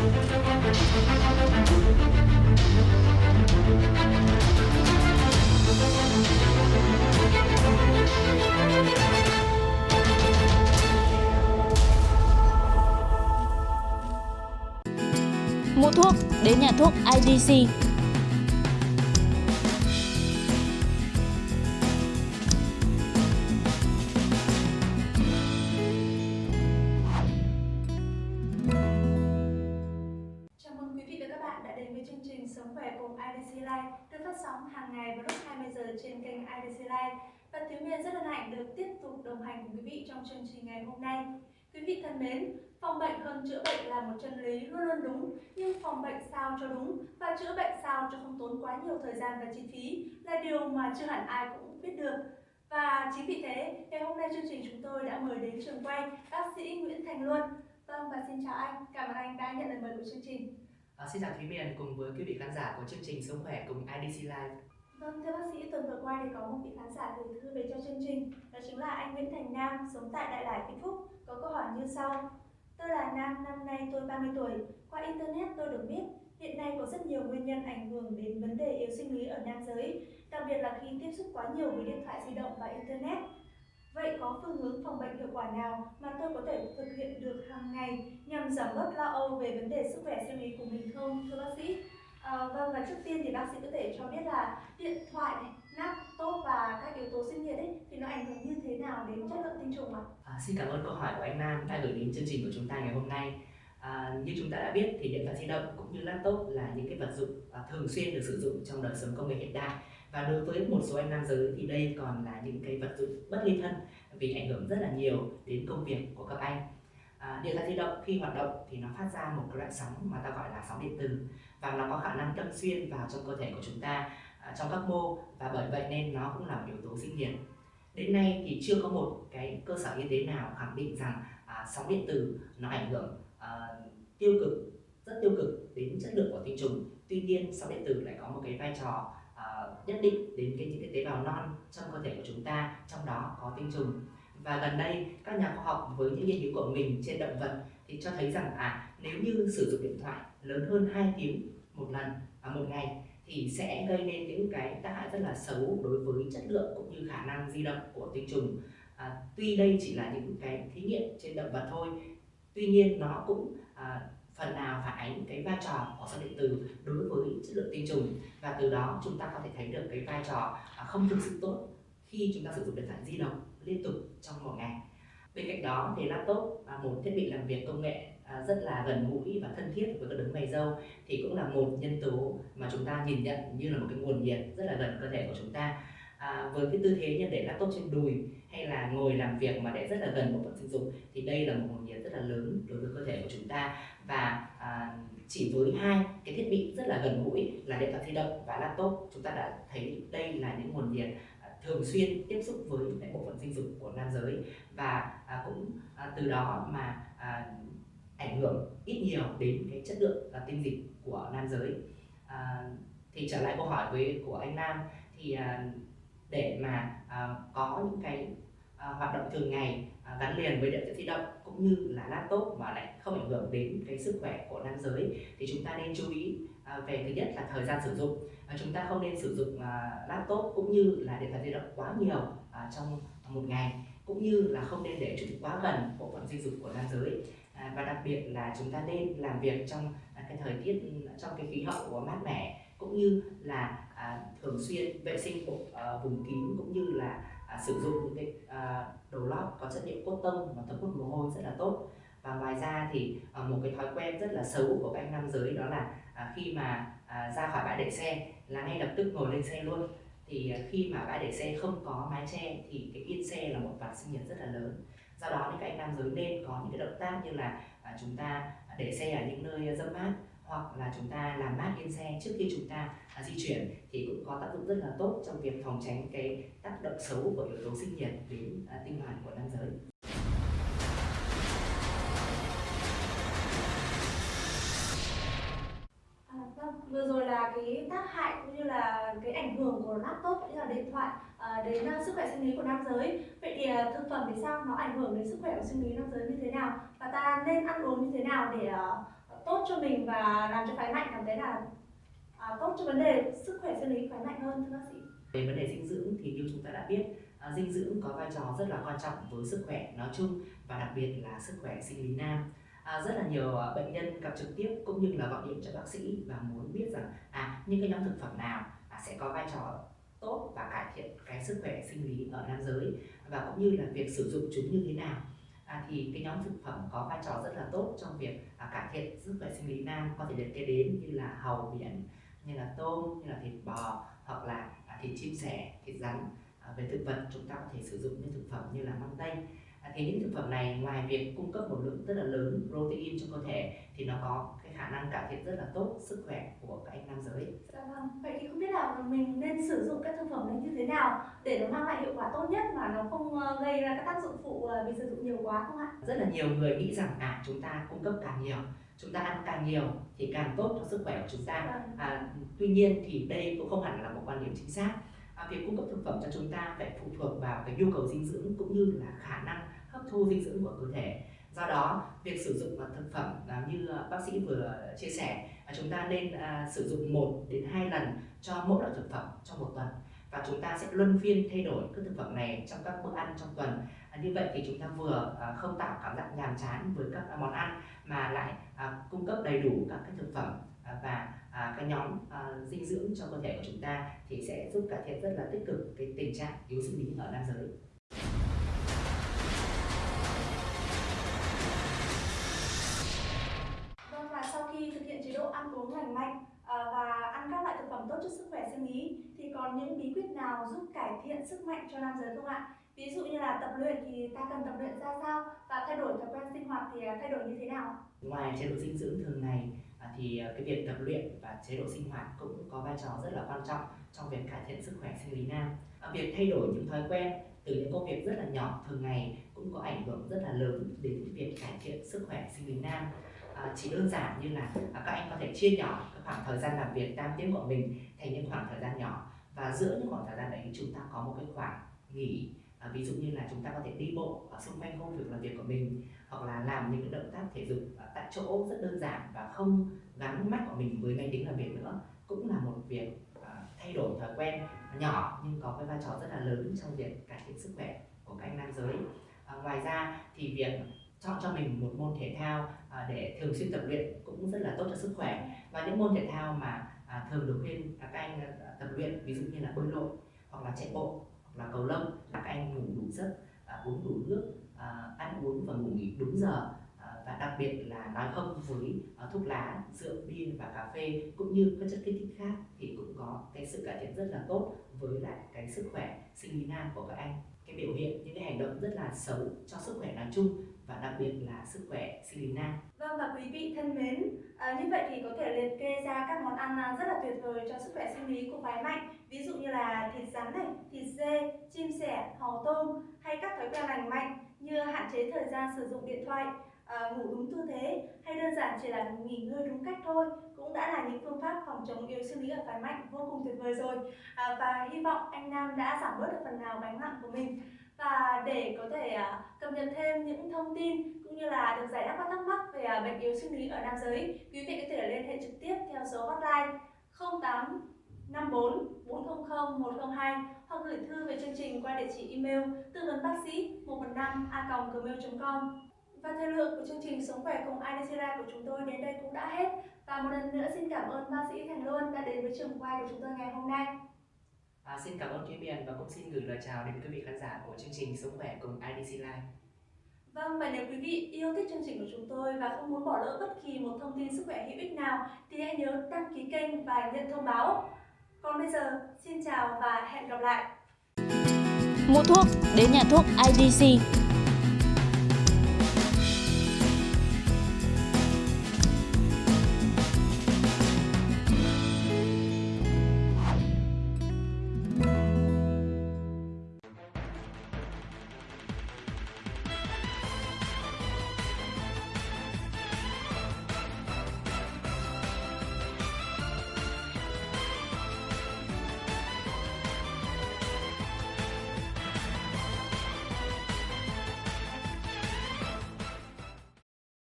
Mua thuốc đến nhà thuốc IDC. Live được phát sóng hàng ngày vào lúc 20 giờ trên kênh IDC Life. Và Thiếu Miên rất hân hạnh được tiếp tục đồng hành cùng quý vị trong chương trình ngày hôm nay. Quý vị thân mến, phòng bệnh hơn chữa bệnh là một chân lý luôn luôn đúng, nhưng phòng bệnh sao cho đúng và chữa bệnh sao cho không tốn quá nhiều thời gian và chi phí là điều mà chưa hẳn ai cũng biết được. Và chính vì thế, ngày hôm nay chương trình chúng tôi đã mời đến trường quay bác sĩ Nguyễn Thành Luân. Vâng và xin chào anh, cảm ơn anh đã nhận lời mời của chương trình. À, xin chào Thúy Miền cùng với quý vị khán giả của chương trình Sống khỏe cùng IDC Live. Vâng, thưa bác sĩ, tuần vừa qua thì có một vị khán giả gửi thư về cho chương trình Đó chính là anh Nguyễn Thành Nam, sống tại Đại Lải, Vĩnh Phúc. Có câu hỏi như sau Tôi là Nam, năm nay tôi 30 tuổi. Qua Internet tôi được biết Hiện nay có rất nhiều nguyên nhân ảnh hưởng đến vấn đề yếu sinh lý ở nam giới Đặc biệt là khi tiếp xúc quá nhiều với điện thoại di động và Internet. Vậy có phương hướng phòng bệnh hiệu quả nào mà tôi có thể thực hiện được hàng ngày nhằm giảm bớt lo âu về vấn đề sức khỏe sinh lý của mình không, thưa bác sĩ? À, vâng và trước tiên thì bác sĩ có thể cho biết là điện thoại này, laptop và các yếu tố sinh nhiệt ấy thì nó ảnh hưởng như thế nào đến chất lượng tinh trùng ạ? À, xin cảm ơn câu hỏi của anh Nam đã gửi đến chương trình của chúng ta ngày hôm nay. À, như chúng ta đã biết thì điện thoại di động cũng như laptop là những cái vật dụng à, thường xuyên được sử dụng trong đời sống công nghệ hiện đại và đối với một số anh nam giới thì đây còn là những cái vật dụng bất ly thân vì ảnh hưởng rất là nhiều đến công việc của các anh. À, điện thoại di động khi hoạt động thì nó phát ra một cái loại sóng mà ta gọi là sóng điện từ và nó có khả năng đâm xuyên vào trong cơ thể của chúng ta à, trong các mô và bởi vậy nên nó cũng là một yếu tố sinh nhiệt. Đến nay thì chưa có một cái cơ sở y tế nào khẳng định rằng à, sóng điện từ nó ảnh hưởng à, tiêu cực rất tiêu cực đến chất lượng của tinh trùng. Tuy nhiên sóng điện tử lại có một cái vai trò nhất định đến cái những cái tế bào non trong cơ thể của chúng ta, trong đó có tinh trùng. Và gần đây các nhà khoa học với những nghiên cứu của mình trên động vật thì cho thấy rằng à nếu như sử dụng điện thoại lớn hơn 2 tiếng một lần à, một ngày thì sẽ gây nên những cái tác hại rất là xấu đối với chất lượng cũng như khả năng di động của tinh trùng. À, tuy đây chỉ là những cái thí nghiệm trên động vật thôi, tuy nhiên nó cũng à, phần nào phản ánh cái vai trò của phân điện tử đối với chất lượng tinh trùng và từ đó chúng ta có thể thấy được cái vai trò à, không thực sự tốt khi chúng ta sử dụng điện thoại di động liên tục trong một ngày. Bên cạnh đó thì laptop là một thiết bị làm việc công nghệ à, rất là gần gũi và thân thiết với các đấng mày dâu thì cũng là một nhân tố mà chúng ta nhìn nhận như là một cái nguồn nhiệt rất là gần cơ thể của chúng ta. À, với cái tư thế như để laptop trên đùi hay là ngồi làm việc mà để rất là gần bộ phận sinh dục thì đây là một nguồn nhiệt rất là lớn đối với cơ thể của chúng ta. Và à, chỉ với hai cái thiết bị rất là gần gũi là điện thoại di động và laptop chúng ta đã thấy đây là những nguồn nhiệt à, thường xuyên tiếp xúc với lại bộ phận sinh dục của nam giới. Và à, cũng à, từ đó mà à, ảnh hưởng ít nhiều đến cái chất lượng à, tinh dịch của nam giới. À, thì trở lại câu hỏi với của anh Nam thì à, để mà uh, có những cái uh, hoạt động thường ngày uh, gắn liền với điện thoại di động cũng như là laptop mà lại không ảnh hưởng đến cái sức khỏe của nam giới. Thì chúng ta nên chú ý uh, về thứ nhất là thời gian sử dụng. Uh, chúng ta không nên sử dụng uh, laptop cũng như là điện thoại di động quá nhiều uh, trong một ngày cũng như là không nên để chúng quá gần bộ phận sinh dục của nam giới. À, và đặc biệt là chúng ta nên làm việc trong cái thời tiết trong cái khí hậu mát mẻ cũng như là à, thường xuyên vệ sinh vùng, à, vùng kín cũng như là à, sử dụng những cái à, đồ lót có chất liệu cốt tông và thấm hút mồ hôi rất là tốt. Và ngoài ra thì à, một cái thói quen rất là xấu của các anh nam giới đó là à, khi mà à, ra khỏi bãi để xe là ngay lập tức ngồi lên xe luôn. Thì à, khi mà bãi để xe không có mái che thì cái yên xe là một vạt sinh nhiệt rất là lớn. Do đó thì các anh nam giới nên có những cái động tác như là à, chúng ta để xe ở những nơi dâm mát hoặc là chúng ta làm mát yên xe trước khi chúng ta à, di chuyển thì cũng có tác dụng rất là tốt trong việc phòng tránh cái tác động xấu của yếu tố sinh nhiệt đến à, tinh hoàn của nam giới. À, vâng, vừa rồi là cái tác hại cũng như là cái ảnh hưởng của laptop cũng như là điện thoại à, đến uh, sức khỏe sinh lý của nam giới. Vậy thì uh, thực phẩm thì sao nó ảnh hưởng đến sức khỏe của sinh lý nam giới như thế nào và ta nên ăn uống như thế nào để uh, tốt cho mình và làm cho phái mạnh cảm thấy là à, tốt cho vấn đề sức khỏe sinh lý phái mạnh hơn thưa bác sĩ. Về vấn đề dinh dưỡng thì như chúng ta đã biết à, dinh dưỡng có vai trò rất là quan trọng với sức khỏe nói chung và đặc biệt là sức khỏe sinh lý nam. À, rất là nhiều à, bệnh nhân gặp trực tiếp cũng như là gọi điện cho bác sĩ và muốn biết rằng à những cái nhóm thực phẩm nào à, sẽ có vai trò tốt và cải thiện cái sức khỏe sinh lý ở nam giới và cũng như là việc sử dụng chúng như thế nào à, thì cái nhóm thực phẩm có vai trò rất là tốt trong việc à, cải thiện sức khỏe sinh lý nam. Có thể liệt kê đến như là hàu biển như là tôm như là thịt bò hoặc là à, thịt chim sẻ thịt rắn. À, về thực vật chúng ta có thể sử dụng những thực phẩm như là măng tây thì những thực phẩm này ngoài việc cung cấp một lượng rất là lớn protein cho cơ thể thì nó có cái khả năng cải thiện rất là tốt sức khỏe của các anh nam giới. Dạ vâng vậy thì không biết là mình nên sử dụng các thực phẩm này như thế nào để nó mang lại hiệu quả tốt nhất mà nó không ờ, gây ra các tác dụng phụ ờ, vì sử dụng nhiều quá không ạ? Rất là nhiều người nghĩ rằng à chúng ta cung cấp càng nhiều chúng ta ăn càng nhiều thì càng tốt cho sức khỏe của chúng ta. Vâng. à, tuy nhiên thì đây cũng không hẳn là một quan điểm chính xác à, việc cung cấp thực phẩm cho chúng ta phải phụ thuộc vào cái nhu cầu dinh dưỡng cũng như là khả năng hấp thu dinh dưỡng của cơ thể. Do đó việc sử dụng thực phẩm à, như bác sĩ vừa chia sẻ à, chúng ta nên à, sử dụng 1 đến 2 lần cho mỗi loại thực phẩm trong một tuần. Và chúng ta sẽ luân phiên thay đổi các thực phẩm này trong các bữa ăn trong tuần. Như vậy thì chúng ta vừa không tạo cảm giác nhàm chán với các món ăn mà lại cung cấp đầy đủ các cái thực phẩm À, và à, cái nhóm à, dinh dưỡng cho cơ thể của chúng ta thì sẽ giúp cải thiện rất là tích cực cái tình trạng yếu sinh lý ở nam giới Vâng và sau khi thực hiện chế độ ăn uống lành mạnh à, và ăn các loại thực phẩm tốt cho sức khỏe sinh lý thì còn những bí quyết nào giúp cải thiện sức mạnh cho nam giới không ạ? Ví dụ như là tập luyện thì ta cần tập luyện ra sao và thay đổi thói quen sinh hoạt thì à, thay đổi như thế nào? Ngoài chế độ dinh dưỡng thường ngày à, thì à, cái việc tập luyện và chế độ sinh hoạt cũng có vai trò rất là quan trọng trong việc cải thiện sức khỏe sinh lý nam. Việc thay đổi những thói quen từ những công việc rất là nhỏ thường ngày cũng có ảnh hưởng rất là lớn đến việc cải thiện sức khỏe sinh lý nam à, chỉ đơn giản như là à, các anh có thể chia nhỏ cái khoảng thời gian làm việc tam tiếng của mình thành những khoảng thời gian nhỏ và giữa những khoảng thời gian đấy chúng ta có một cái khoảng nghỉ à, ví dụ như là chúng ta có thể đi bộ ở xung quanh công việc làm việc của mình hoặc là làm những động tác thể dục tại chỗ rất đơn giản và không gắn mắt của mình với máy tính làm việc nữa cũng là một việc à, thay đổi thói quen nhỏ nhưng có cái vai trò rất là lớn trong việc cải thiện sức khỏe của các anh nam giới. À, ngoài ra thì việc chọn cho mình một môn thể thao à, để thường xuyên tập luyện cũng rất là tốt cho sức khỏe. Và những môn thể thao mà à, thường được khuyên các anh tập luyện ví dụ như là bơi lội hoặc là chạy bộ và là cầu lông là các anh ngủ đủ giấc à, uống đủ nước à, ăn uống và ngủ nghỉ đúng giờ. À, và đặc biệt là nói không với thuốc lá, rượu, bia và cà phê cũng như các chất kích thích khác thì cũng có cái sự cải thiện rất là tốt với lại cái sức khỏe sinh lý nam của các anh. Cái biểu hiện những cái hành động rất là xấu cho sức khỏe nói chung và đặc biệt là sức khỏe sinh lý nam. Vâng và quý vị thân mến, à, như vậy thì có thể liệt kê ra các món ăn à, rất là tuyệt vời cho sức khỏe sinh lý của phái mạnh. Ví dụ như là thịt rắn này, thịt dê, chim sẻ, hàu tôm hay các thói quen lành mạnh như hạn chế thời gian sử dụng điện thoại, à, ngủ đúng tư thế hay đơn giản chỉ là nghỉ ngơi đúng cách thôi cũng đã là những phương pháp phòng chống yếu sinh lý ở phái mạnh vô cùng tuyệt vời rồi. À, và hy vọng anh Nam đã giảm bớt được phần nào gánh nặng của mình và để có thể à, cập nhật thêm những thông tin cũng như là được giải đáp các thắc mắc về à, bệnh yếu sinh lý ở nam giới, quý vị có thể liên hệ trực tiếp theo số hotline 08 54 400 102 hoặc gửi thư về chương trình qua địa chỉ email tư vấn bác sĩ 115 a gmail.com và thời lượng của chương trình Sống khỏe cùng IDC của chúng tôi đến đây cũng đã hết. Và một lần nữa xin cảm ơn bác sĩ Thành Luân đã đến với trường quay của chúng tôi ngày hôm nay. À, xin cảm ơn Thúy Miền và cũng xin gửi lời chào đến quý vị khán giả của chương trình Sống khỏe cùng IDC Life. Vâng, và nếu quý vị yêu thích chương trình của chúng tôi và không muốn bỏ lỡ bất kỳ một thông tin sức khỏe hữu ích nào thì hãy nhớ đăng ký kênh và nhận thông báo. Còn bây giờ, xin chào và hẹn gặp lại. Mua thuốc đến nhà thuốc IDC